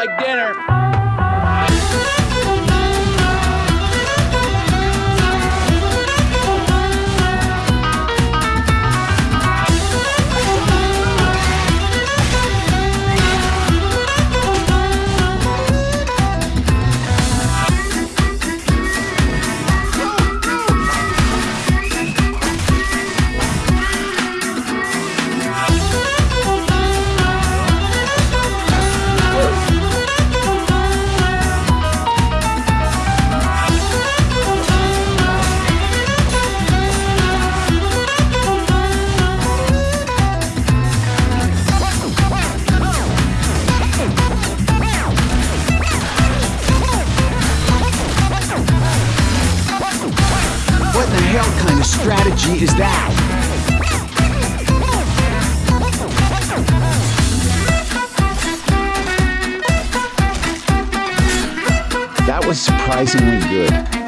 Like dinner. That was surprisingly good.